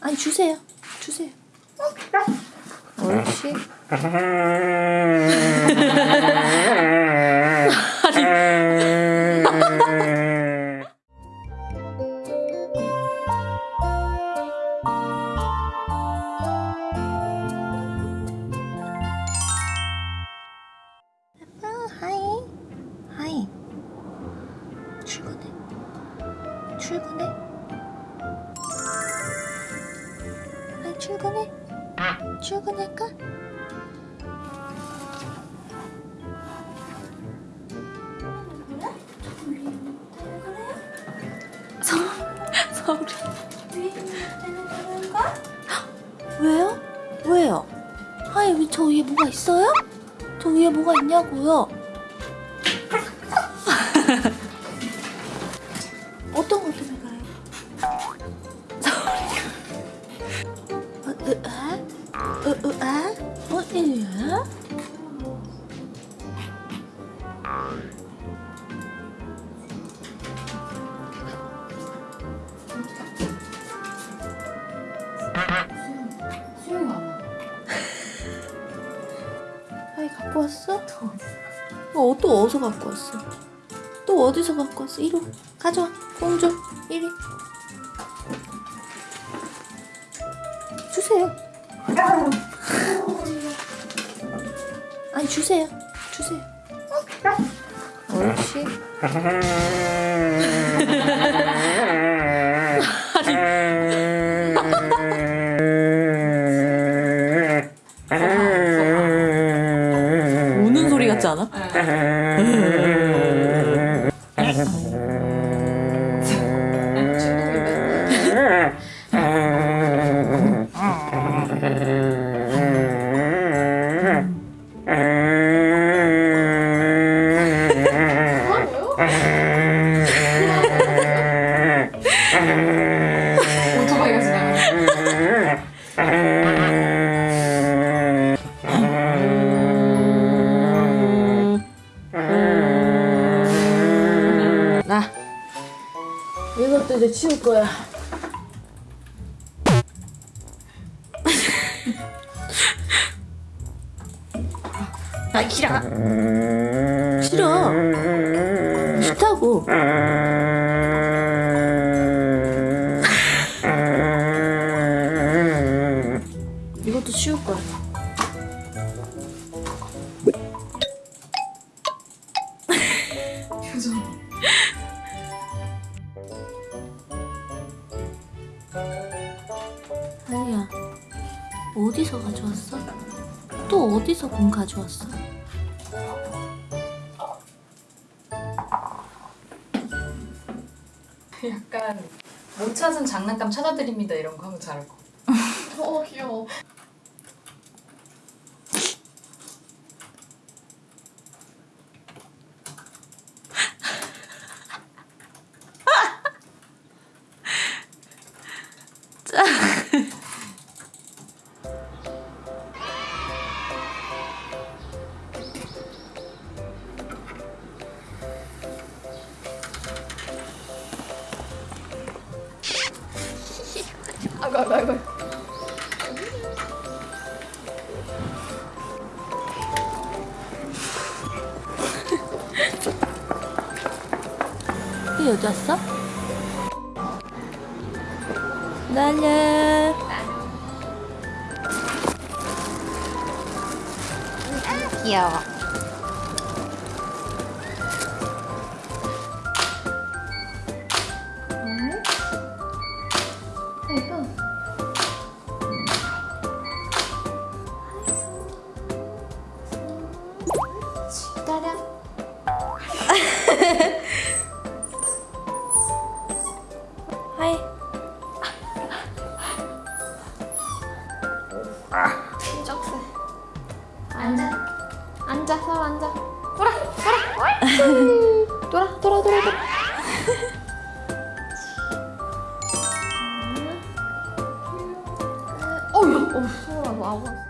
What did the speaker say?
아니 주세요. 주세요. 옳지. 출근해. 출근할까? 서, 서울이. 왜요? 왜요? 왜저 위에 뭐가 있어요? 저 위에 뭐가 있냐고요? 어떤 것때 갖고 왔어? 어, 또 어디서 갖고 왔어? 또 어디서 갖고 왔어? 이리 와. 가져와. 공주. 이리. 주세요. 아니 주세요. 주세요. 옳지. 우는 소리 같지 않아? 이제 치울 거야. 아 싫어. 싫어. 싫다고. 이것도 치울 거야. 표정. 아니야. 어디서 가져왔어? 또 어디서 공 가져왔어? 약간 못 찾은 장난감 찾아드립니다 이런 거 하면 잘할 것 같아. 어 귀여워. 아이고 아이고 어디 왔어? 날려. 귀여워. 기다려. 하이. 쩍스. 앉아. 앉아, 서로 앉아. 돌아, 돌아. 돌아, 돌아, 돌아, 돌아. 어휴, 어, 수아, 뭐 아무.